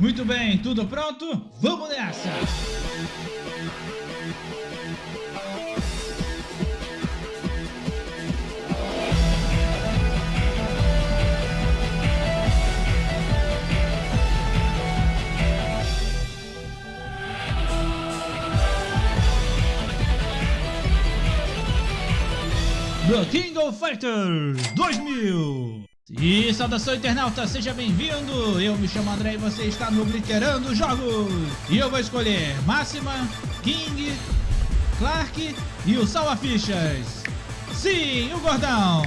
Muito bem, tudo pronto? Vamos nessa! The King of Fighters 2000 E saudação internauta, seja bem-vindo! Eu me chamo André e você está no Glitterando Jogos! E eu vou escolher Máxima, King, Clark e o Salva Fichas! Sim, o gordão!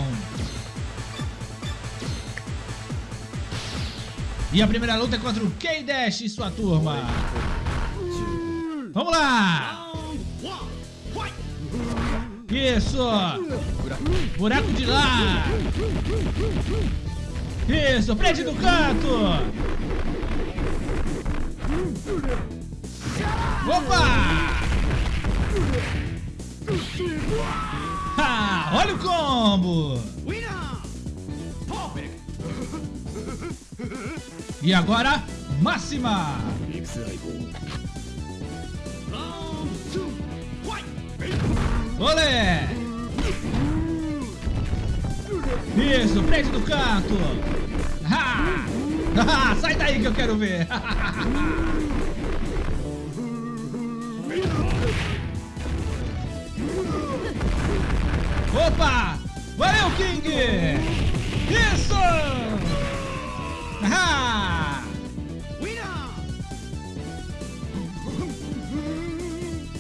E a primeira luta é contra o K-Dash e sua turma! Vamos lá! Isso! Buraco de lá! Isso, prende no canto! Opa! Ah, olha o combo! E agora, máxima! Olé! Isso, prende do canto! Ha! Ah, sai daí que eu quero ver! Opa! Valeu, King! Isso! Ha!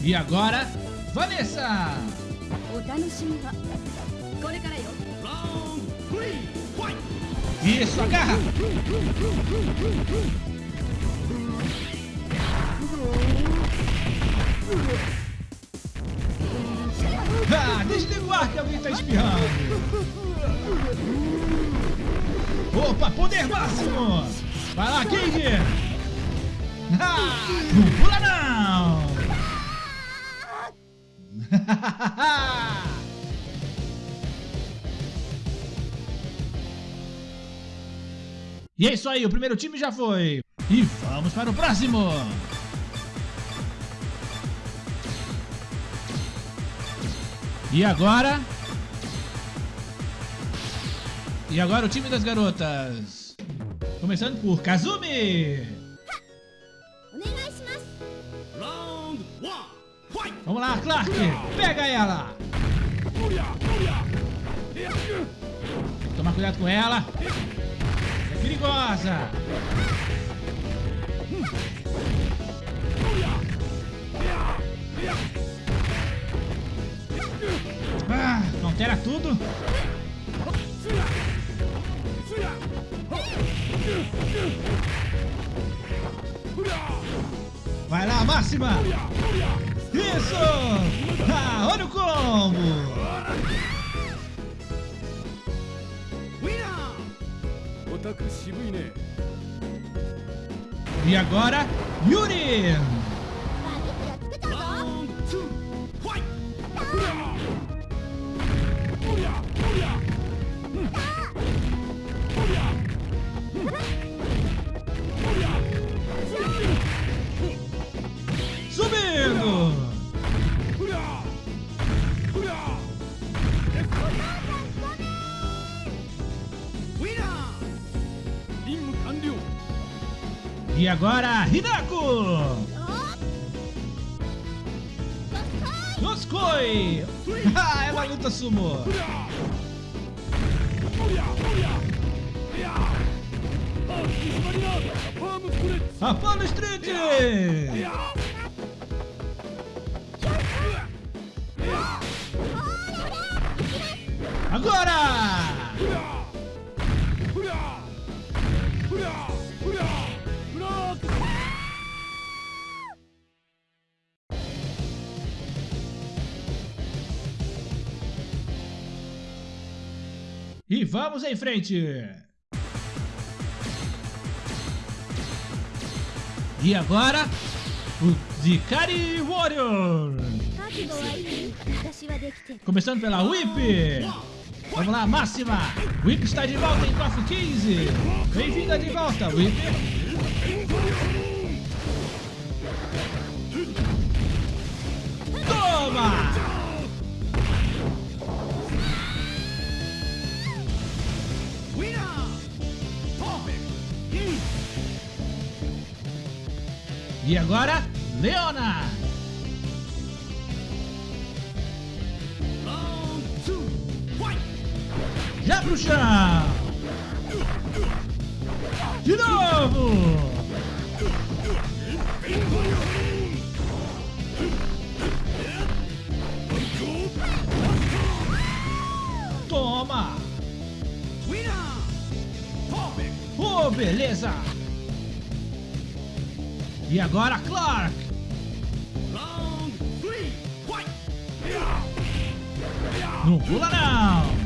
E agora, Vanessa! Isso, agarra! Ah, desliga o ar que alguém tá espirrando! Opa, poder máximo! Vai lá, King! Ah, pula não! e é isso aí, o primeiro time já foi. E vamos para o próximo. E agora... E agora o time das garotas. Começando por Kazumi. Lá, Clark! Pega ela! Tomar cuidado com ela! É perigosa! Ah, altera tudo! Vai lá, máxima! Isso! Ah, olha o combo! E agora, Yuri! Agora, Hinako! Noskoi! Ah, é uma luta sumo! Apollo Street! Agora! E vamos em frente! E agora, o Zikari Warrior! Começando pela Whip! Vamos lá, máxima! Whip está de volta em KOF 15! Bem-vinda de volta, Whip! Toma! E agora, Leona! Já pro chão! De novo! Toma! Oh, beleza! E agora, Clark! Não pula não!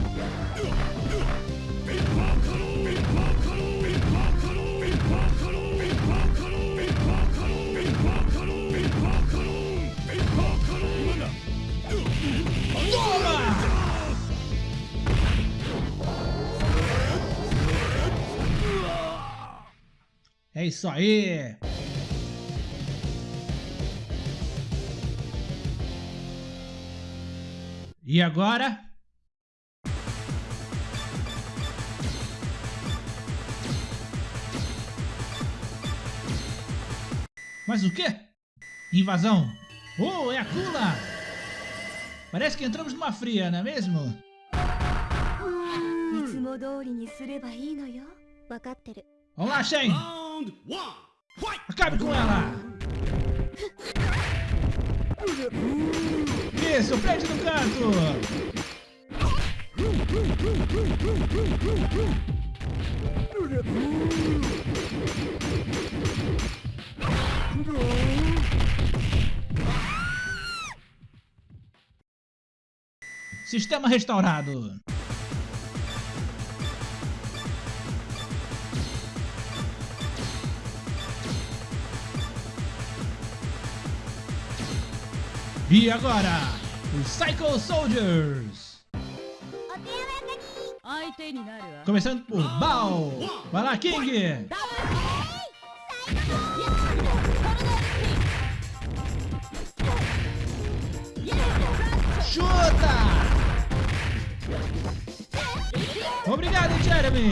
É isso aí! E agora? Mas o quê? Invasão! Oh, é a Kula! Parece que entramos numa fria, não é mesmo? Vamos lá, Shen! Acabe com ela! Isso, prende no canto! Sistema restaurado. E agora, Psycho Soldiers. Começando por Bao. Vai lá, King. Chuta! Obrigado, Jeremy.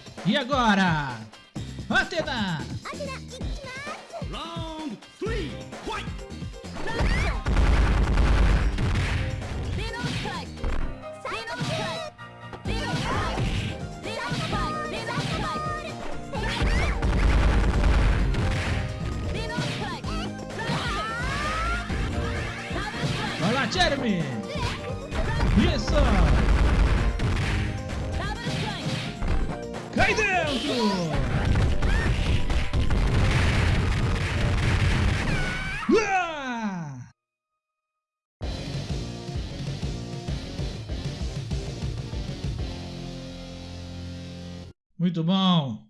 E agora? Atena! Round 3, fight! Jeremy! Muito bom!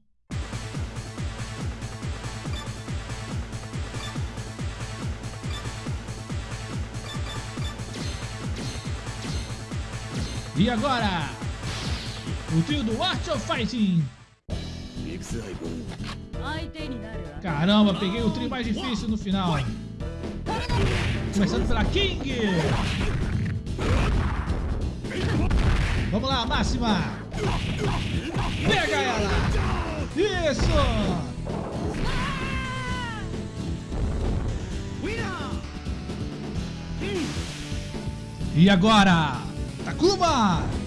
E agora? O trio do Art of Fighting. Caramba, peguei o trio mais difícil no final. Começando pela King. Vamos lá, Máxima. Pega ela. Isso. E agora, Takuma!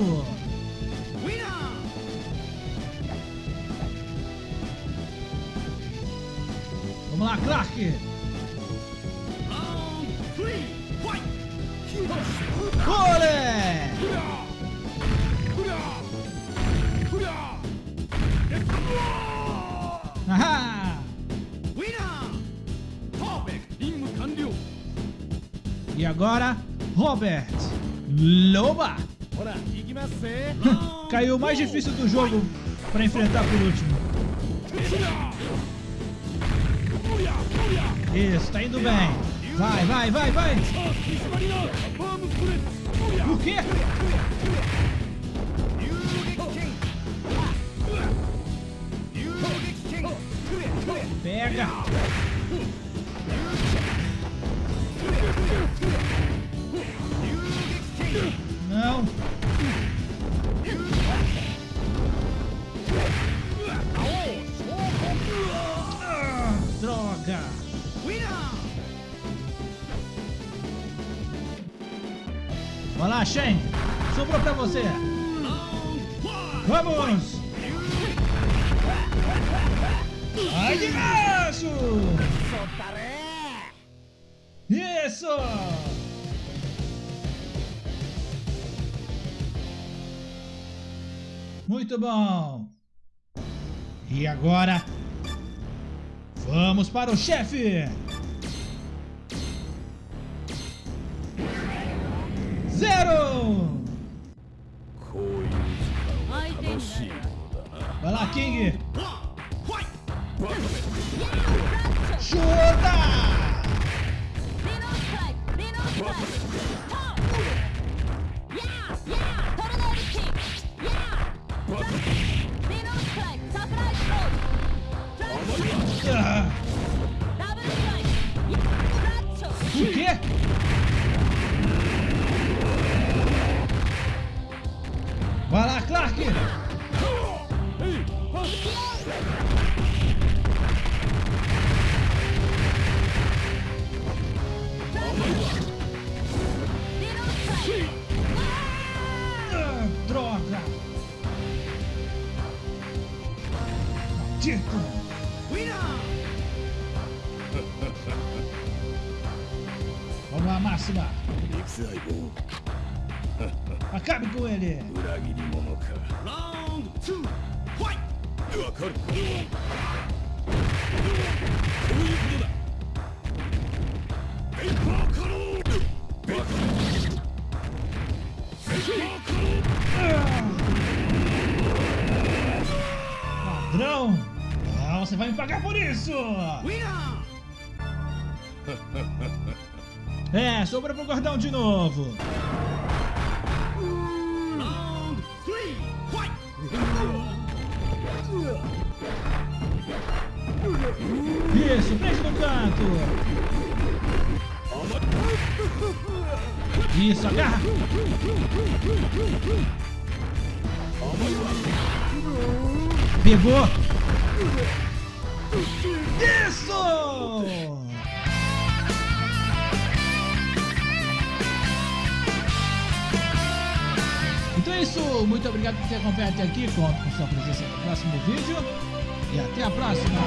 Roberto. Vamos lá, Clark. Olé! Ahá! E agora, Robert Loba. Caiu o mais difícil do jogo para enfrentar por último. Isso, tá indo bem. Vai, vai, vai, vai. O quê? Pega. Lá. Sobrou pra você. Vamos. Ai de macho! Isso! Muito bom! E agora, vamos para o chefe! Zero! Vai lá, King! Chuta! Vai lá, Clark! Droga! Maldito! Vamos lá, Máxima! Acabe com ele! Ladrão! Ah, você vai me pagar por isso! É, sobra pro gordão de novo! Isso, prende no canto! Isso, agarra! Pegou! Isso! Isso, muito obrigado por ter acompanhado até aqui, conto com sua presença no próximo vídeo. E até a próxima!